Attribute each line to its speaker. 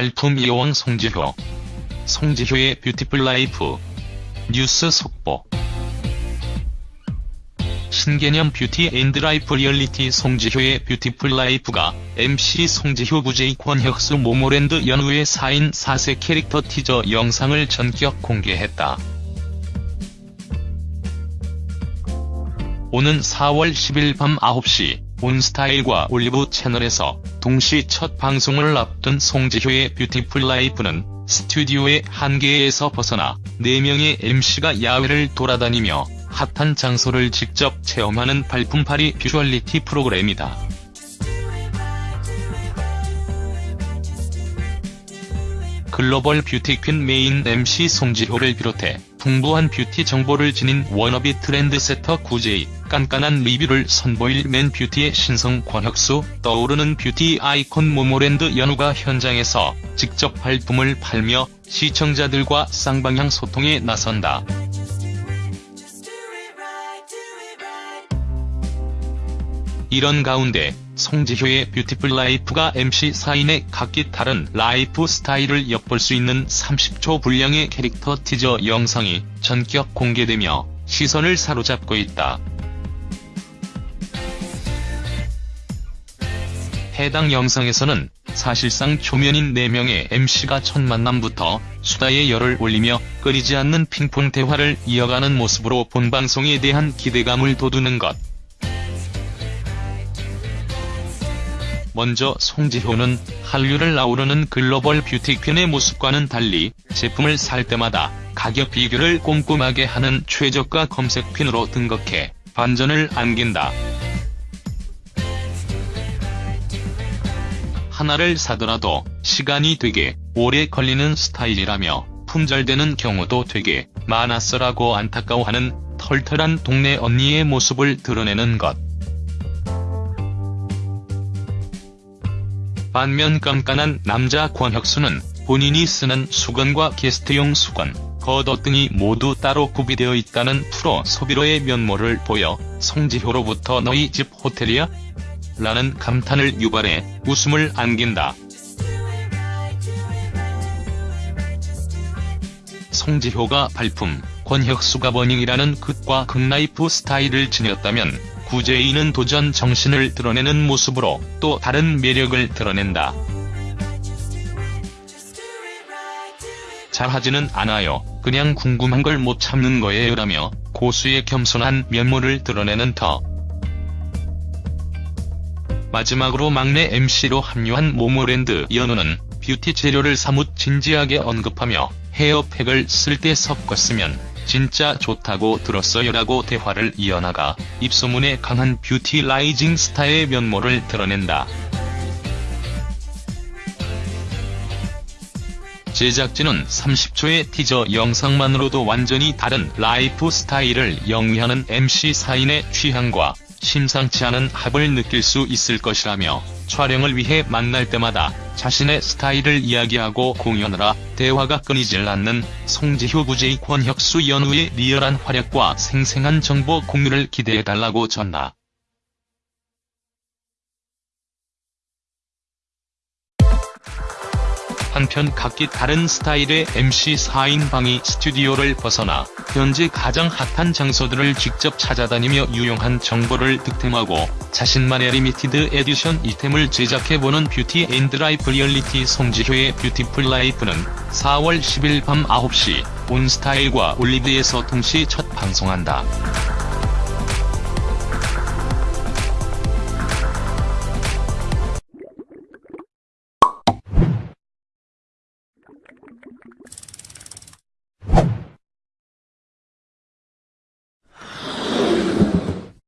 Speaker 1: 발품 여왕 송지효. 송지효의 beautiful life. 뉴스 속보. 신개념 beauty and life 리얼리티 송지효의 beautiful life가 MC 송지효 구재이 권혁수 모모랜드 연우의 4인 4색 캐릭터 티저 영상을 전격 공개했다. 오는 4월 10일 밤 9시 온스타일과 올리브 채널에서 동시 첫 방송을 앞둔 송지효의 beautiful life는 스튜디오의 한계에서 벗어나 4명의 MC가 야외를 돌아다니며 핫한 장소를 직접 체험하는 발품팔이 뷰얼리티 프로그램이다. 글로벌 beauty queen 메인 MC 송지효를 비롯해 풍부한 뷰티 정보를 지닌 wannabe trendsetter 구재이, 깐깐한 리뷰를 선보일 man beauty의 신성 권혁수, 떠오르는 뷰티 아이콘 모모랜드 연우가 현장에서 직접 발품을 팔며 시청자들과 쌍방향 소통에 나선다. 이런 가운데 송지효의 beautiful life가 MC 4인의 각기 다른 라이프 스타일을 엿볼 수 있는 30초 분량의 캐릭터 티저 영상이 전격 공개되며 시선을 사로잡고 있다. 해당 영상에서는 사실상 초면인 4명의 MC가 첫 만남부터 수다에 열을 올리며 끊이지 않는 핑퐁 대화를 이어가는 모습으로 본방송에 대한 기대감을 돋우는 것. 먼저 송지효는 한류를 아우르는 글로벌 뷰티퀸의 모습과는 달리 제품을 살 때마다 가격 비교를 꼼꼼하게 하는 최저가 검색퀸으로 등극해 반전을 안긴다. 하나를 사더라도 시간이 되게 오래 걸리는 스타일이라며 품절되는 경우도 되게 많았어라고 안타까워하는 털털한 동네 언니의 모습을 드러내는 것. 반면 깐깐한 남자 권혁수는 본인이 쓰는 수건과 게스트용 수건, 겉옷 등이 모두 따로 구비되어 있다는 프로 소비러의 면모를 보여 송지효로부터 너희 집 호텔이야? 라는 감탄을 유발해 웃음을 안긴다. 송지효가 발품, 권혁수가 burning이라는 극과 극 라이프 스타일을 지녔다면 구제인은 도전 정신을 드러내는 모습으로 또 다른 매력을 드러낸다. 잘하지는 않아요. 그냥 궁금한 걸 못 참는 거예요 라며 고수의 겸손한 면모를 드러내는 터. 마지막으로 막내 MC로 합류한 모모랜드 연우는 뷰티 재료를 사뭇 진지하게 언급하며 헤어팩을 쓸 때 섞었으면 진짜 좋다고 들었어요라고 대화를 이어나가 입소문에 강한 beauty rising 스타의 면모를 드러낸다. 제작진은 30초의 티저 영상만으로도 완전히 다른 라이프 스타일을 영위하는 MC 4인의 취향과 심상치 않은 합을 느낄 수 있을 것이라며 촬영을 위해 만날 때마다 자신의 스타일을 이야기하고 공유하느라 대화가 끊이질 않는 송지효 구재이 권혁수 연우의 리얼한 활약과 생생한 정보 공유를 기대해달라고 전하. 한편 각기 다른 스타일의 MC 4인방이 스튜디오를 벗어나 현재 가장 핫한 장소들을 직접 찾아다니며 유용한 정보를 득템하고 자신만의 limited edition 아이템을 제작해보는 beauty and life 리얼리티 송지효의 beautiful life는 4월 10일 밤 9시 온스타일과 올리브에서 동시 첫 방송한다.